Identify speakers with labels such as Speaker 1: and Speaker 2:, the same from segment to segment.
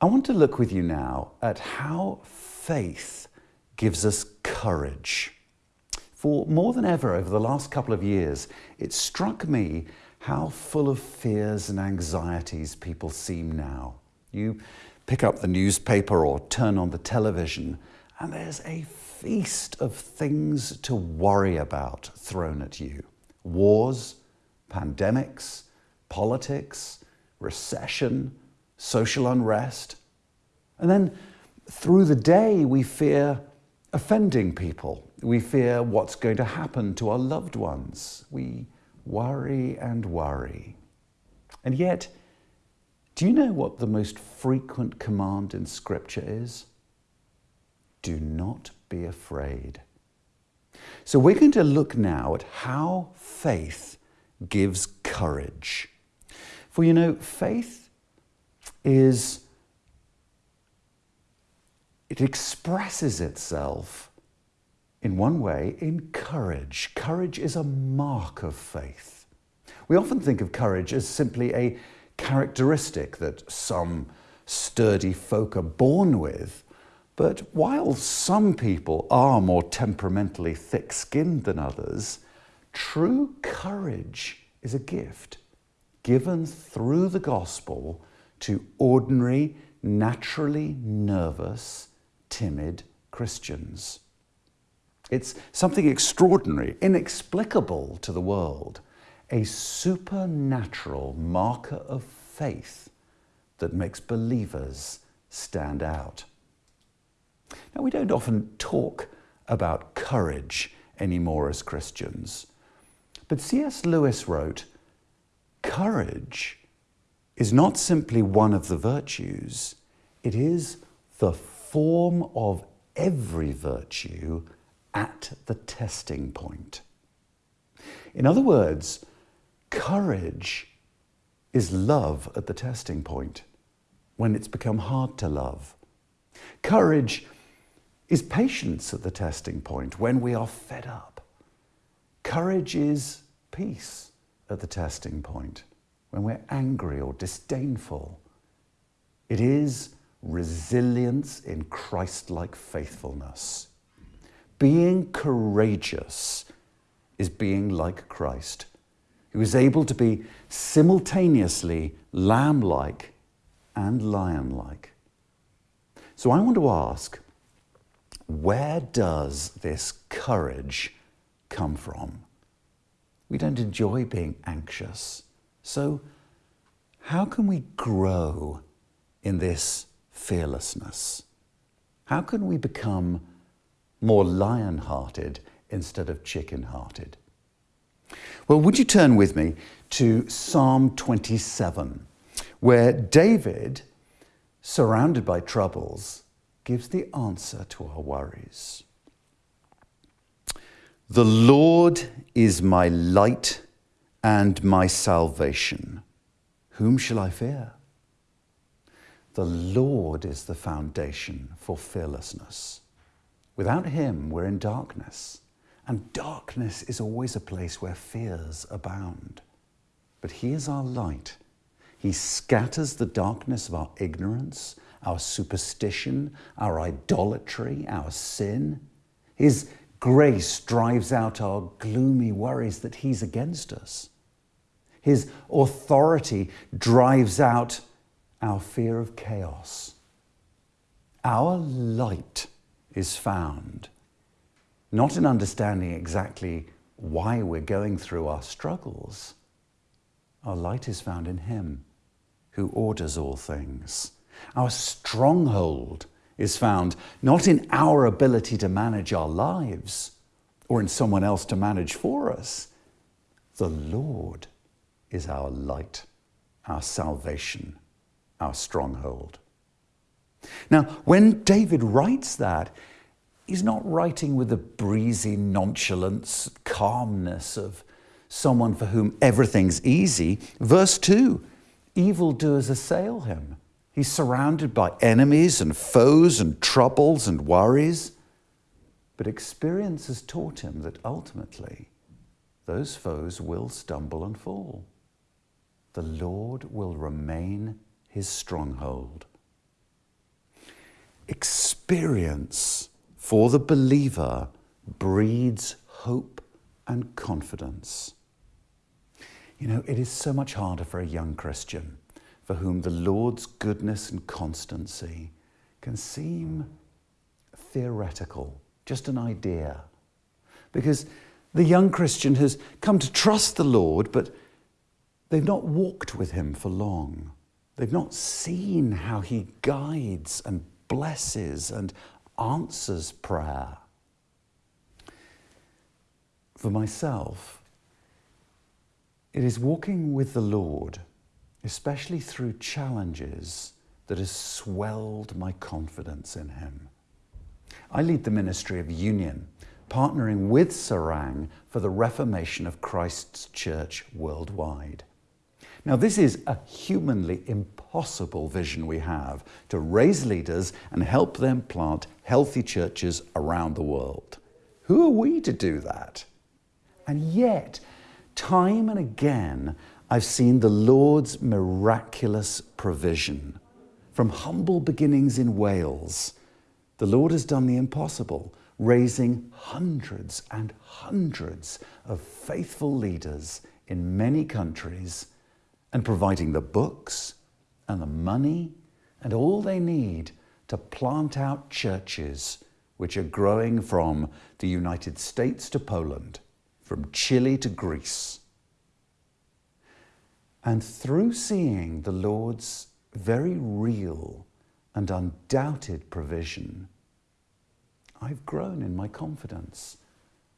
Speaker 1: I want to look with you now at how faith gives us courage. For more than ever over the last couple of years, it struck me how full of fears and anxieties people seem now. You pick up the newspaper or turn on the television, and there's a feast of things to worry about thrown at you wars, pandemics, politics, recession, social unrest. And then through the day, we fear offending people. We fear what's going to happen to our loved ones. We worry and worry. And yet, do you know what the most frequent command in Scripture is? Do not be afraid. So we're going to look now at how faith gives courage. For you know, faith is it expresses itself in one way in courage. Courage is a mark of faith. We often think of courage as simply a characteristic that some sturdy folk are born with. But while some people are more temperamentally thick skinned than others, true courage is a gift given through the gospel to ordinary, naturally nervous, timid Christians. It's something extraordinary, inexplicable to the world, a supernatural marker of faith that makes believers stand out. Now, we don't often talk about courage anymore as Christians, but C.S. Lewis wrote, Courage is not simply one of the virtues, it is the form of every virtue at the testing point. In other words, courage is love at the testing point, when it's become hard to love. Courage is patience at the testing point, when we are fed up. Courage is peace at the testing point, when we're angry or disdainful. It is resilience in Christ-like faithfulness. Being courageous is being like Christ, who is able to be simultaneously lamb-like and lion-like. So I want to ask, where does this courage come from? We don't enjoy being anxious. So how can we grow in this fearlessness? How can we become more lion-hearted instead of chicken-hearted? Well, would you turn with me to Psalm 27, where David, surrounded by troubles, gives the answer to our worries. The Lord is my light and my salvation. Whom shall I fear? The Lord is the foundation for fearlessness. Without him, we're in darkness. And darkness is always a place where fears abound. But he is our light. He scatters the darkness of our ignorance, our superstition, our idolatry, our sin. His Grace drives out our gloomy worries that he's against us. His authority drives out our fear of chaos. Our light is found not in understanding exactly why we're going through our struggles. Our light is found in Him who orders all things. Our stronghold is found not in our ability to manage our lives or in someone else to manage for us. The Lord is our light, our salvation, our stronghold. Now, when David writes that, he's not writing with the breezy nonchalance, calmness of someone for whom everything's easy. Verse 2 evildoers assail him. He's surrounded by enemies and foes and troubles and worries. But experience has taught him that ultimately those foes will stumble and fall. The Lord will remain his stronghold. experience for the believer breeds hope and confidence. You know, it is so much harder for a young Christian for whom the Lord's goodness and constancy can seem theoretical, just an idea. Because the young Christian has come to trust the Lord, but they've not walked with him for long. They've not seen how he guides and blesses and answers prayer. For myself, it is walking with the Lord, especially through challenges, that has swelled my confidence in Him. I lead the ministry of union, partnering with Serang for the reformation of Christ's church worldwide. Now, this is a humanly impossible vision we have to raise leaders and help them plant healthy churches around the world. Who are we to do that? And yet, time and again, I've seen the Lord's miraculous provision. From humble beginnings in Wales, the Lord has done the impossible, raising hundreds and hundreds of faithful leaders in many countries and providing the books and the money and all they need to plant out churches which are growing from the United States to Poland, from Chile to Greece. And through seeing the Lord's very real and undoubted provision, I've grown in my confidence.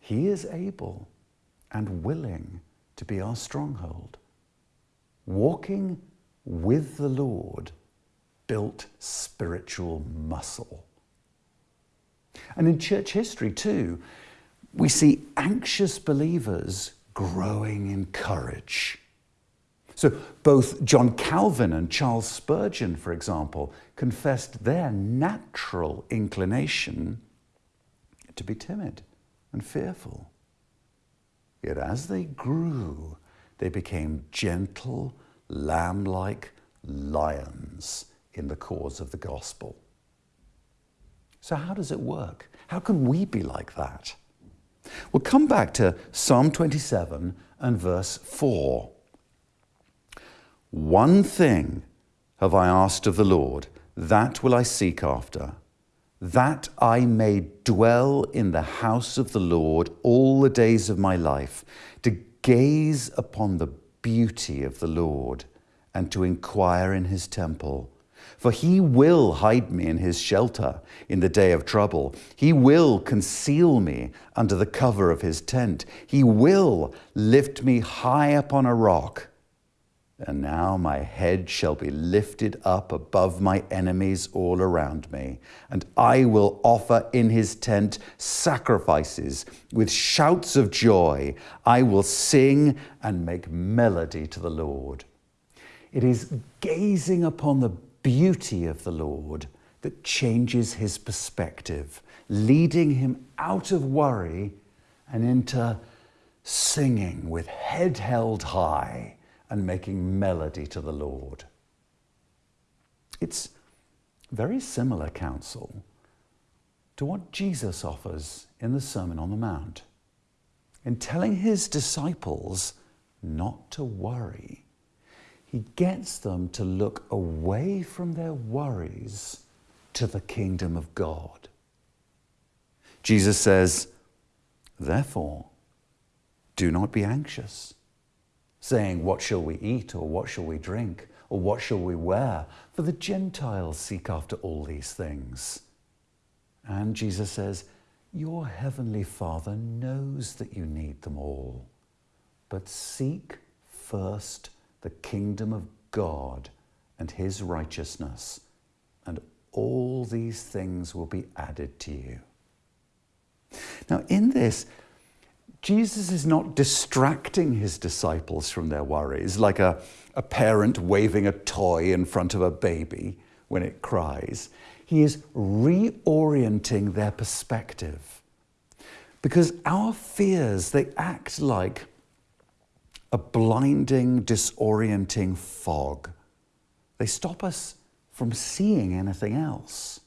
Speaker 1: He is able and willing to be our stronghold walking with the Lord built spiritual muscle. And in church history, too, we see anxious believers growing in courage. So, both John Calvin and Charles Spurgeon, for example, confessed their natural inclination to be timid and fearful. Yet as they grew they became gentle, lamb like lions in the cause of the gospel. So, how does it work? How can we be like that? We'll come back to Psalm 27 and verse 4. One thing have I asked of the Lord, that will I seek after, that I may dwell in the house of the Lord all the days of my life, to gaze upon the beauty of the Lord and to inquire in his temple. For he will hide me in his shelter in the day of trouble. He will conceal me under the cover of his tent. He will lift me high upon a rock. And now my head shall be lifted up above my enemies all around me, and I will offer in his tent sacrifices with shouts of joy. I will sing and make melody to the Lord. It is gazing upon the beauty of the Lord that changes his perspective, leading him out of worry and into singing with head held high and making melody to the Lord. It's very similar counsel to what Jesus offers in the Sermon on the Mount. In telling his disciples not to worry, he gets them to look away from their worries to the kingdom of God. Jesus says, Therefore, do not be anxious saying, What shall we eat, or what shall we drink, or what shall we wear? For the Gentiles seek after all these things. And Jesus says, Your heavenly Father knows that you need them all. But seek first the kingdom of God and his righteousness, and all these things will be added to you. Now, in this, Jesus is not distracting his disciples from their worries like a, a parent waving a toy in front of a baby when it cries. He is reorienting their perspective. Because our fears, they act like a blinding, disorienting fog. They stop us from seeing anything else.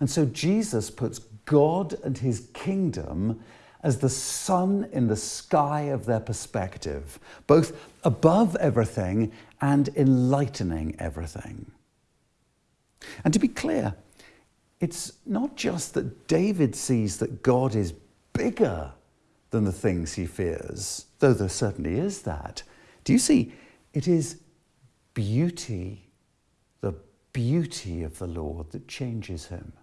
Speaker 1: And so Jesus puts God and his kingdom as the sun in the sky of their perspective, both above everything and enlightening everything. And to be clear, it's not just that David sees that God is bigger than the things he fears, though there certainly is that. Do you see? It is beauty, the beauty of the Lord that changes him.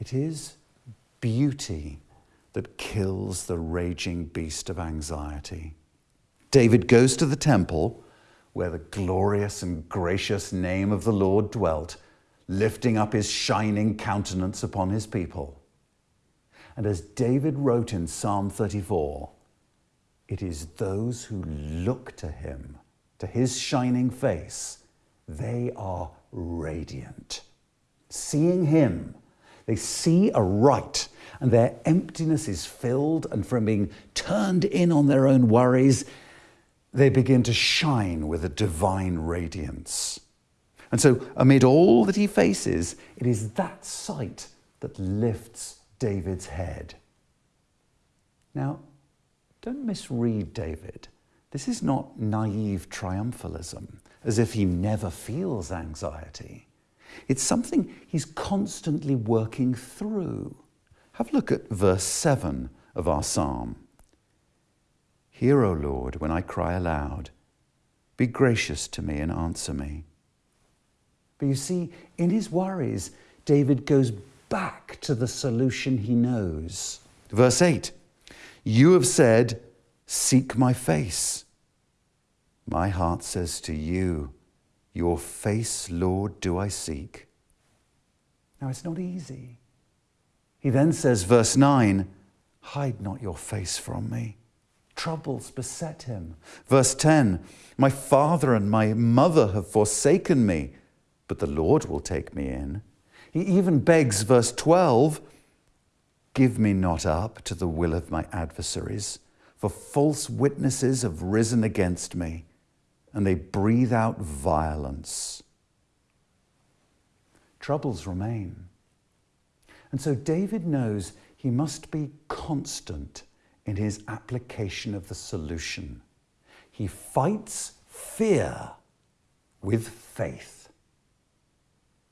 Speaker 1: It is beauty that kills the raging beast of anxiety. David goes to the temple where the glorious and gracious name of the Lord dwelt, lifting up his shining countenance upon his people. And as David wrote in Psalm 34, it is those who look to him, to his shining face, they are radiant. Seeing him, they see a right and their emptiness is filled, and from being turned in on their own worries, they begin to shine with a divine radiance. And so, amid all that he faces, it is that sight that lifts David's head. Now, don't misread David. This is not naive triumphalism, as if he never feels anxiety. It's something he's constantly working through. Have a look at verse 7 of our psalm. Hear, O Lord, when I cry aloud. Be gracious to me and answer me. But you see, in his worries, David goes back to the solution he knows. Verse 8 You have said, Seek my face. My heart says to you, Your face, Lord, do I seek. Now, it's not easy. He then says, verse 9, Hide not your face from me. Troubles beset him. Verse 10, My father and my mother have forsaken me, but the Lord will take me in. He even begs, verse 12, Give me not up to the will of my adversaries, for false witnesses have risen against me, and they breathe out violence. Troubles remain. And so David knows he must be constant in his application of the solution. He fights fear with faith.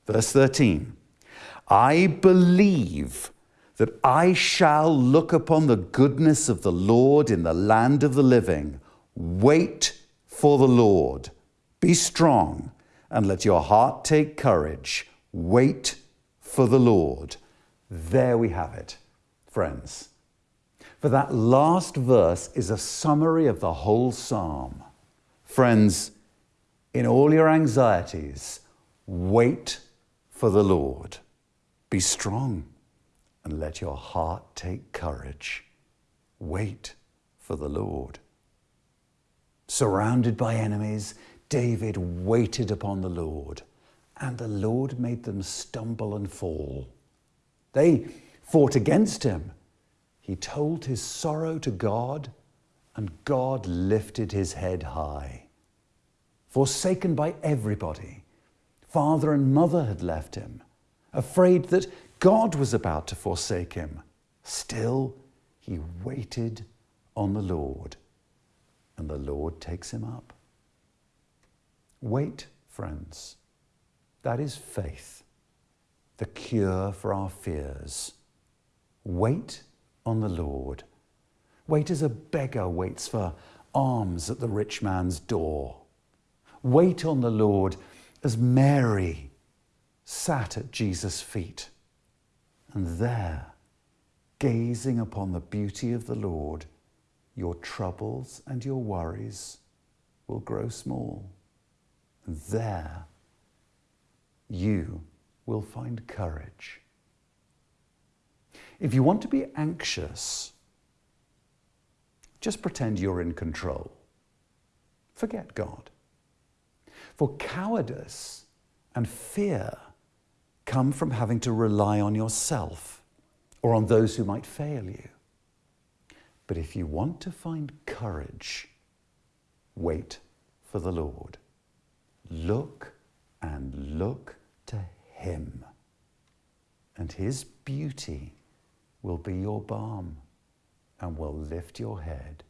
Speaker 1: Verse 13 I believe that I shall look upon the goodness of the Lord in the land of the living. Wait for the Lord. Be strong and let your heart take courage. Wait for the Lord. There we have it, friends. For that last verse is a summary of the whole psalm. Friends, in all your anxieties, wait for the Lord. Be strong and let your heart take courage. Wait for the Lord. Surrounded by enemies, David waited upon the Lord, and the Lord made them stumble and fall. They fought against him. He told his sorrow to God, and God lifted his head high. Forsaken by everybody, father and mother had left him, afraid that God was about to forsake him. Still, he waited on the Lord, and the Lord takes him up. Wait, friends. That is faith the cure for our fears. Wait on the Lord. Wait as a beggar waits for alms at the rich man's door. Wait on the Lord as Mary sat at Jesus' feet. And there, gazing upon the beauty of the Lord, your troubles and your worries will grow small. And there, you will find courage. If you want to be anxious, just pretend you're in control. Forget God. For cowardice and fear come from having to rely on yourself or on those who might fail you. But if you want to find courage, wait for the Lord. Look and look to him. and his beauty will be your balm and will lift your head.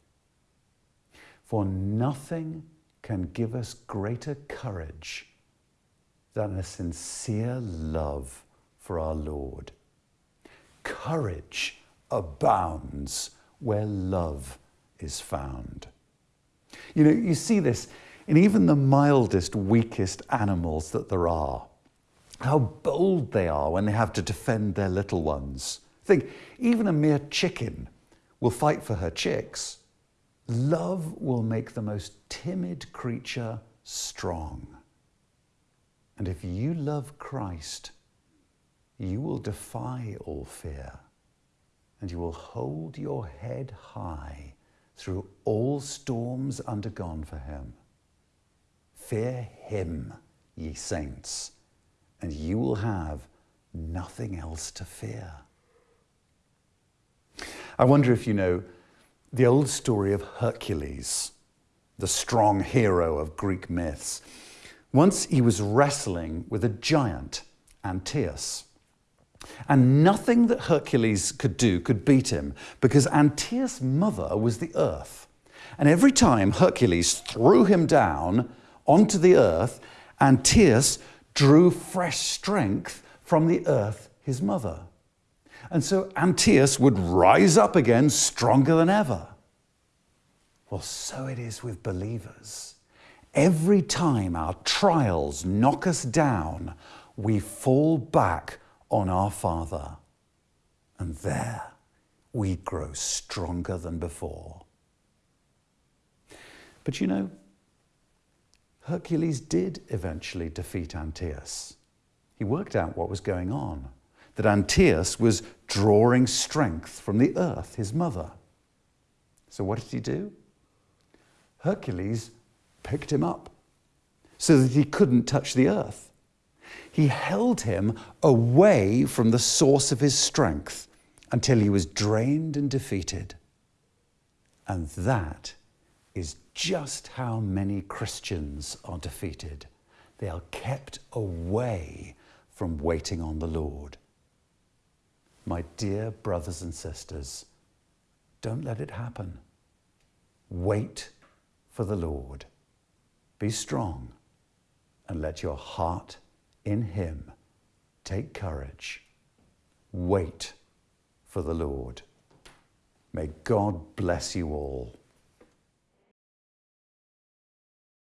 Speaker 1: For nothing can give us greater courage than a sincere love for our Lord. Courage abounds where love is found. You know, you see this in even the mildest, weakest animals that there are. How bold they are when they have to defend their little ones. Think, even a mere chicken will fight for her chicks. Love will make the most timid creature strong. And if you love Christ, you will defy all fear and you will hold your head high through all storms undergone for him. Fear him, ye saints, and you will have nothing else to fear. I wonder if you know the old story of Hercules, the strong hero of Greek myths. Once he was wrestling with a giant, Antaeus. And nothing that Hercules could do could beat him because Antaeus' mother was the earth. And every time Hercules threw him down onto the earth, Antaeus drew fresh strength from the earth, his mother. And so Antaeus would rise up again stronger than ever. Well, so it is with believers. Every time our trials knock us down, we fall back on our Father. And there we grow stronger than before. But you know, Hercules did eventually defeat Antaeus. He worked out what was going on, that Antaeus was drawing strength from the earth, his mother. So what did he do? Hercules picked him up so that he couldn't touch the earth. He held him away from the source of his strength until he was drained and defeated. And that is just how many Christians are defeated. They are kept away from waiting on the Lord. My dear brothers and sisters, don't let it happen. Wait for the Lord. Be strong and let your heart in Him. Take courage. Wait for the Lord. May God bless you all.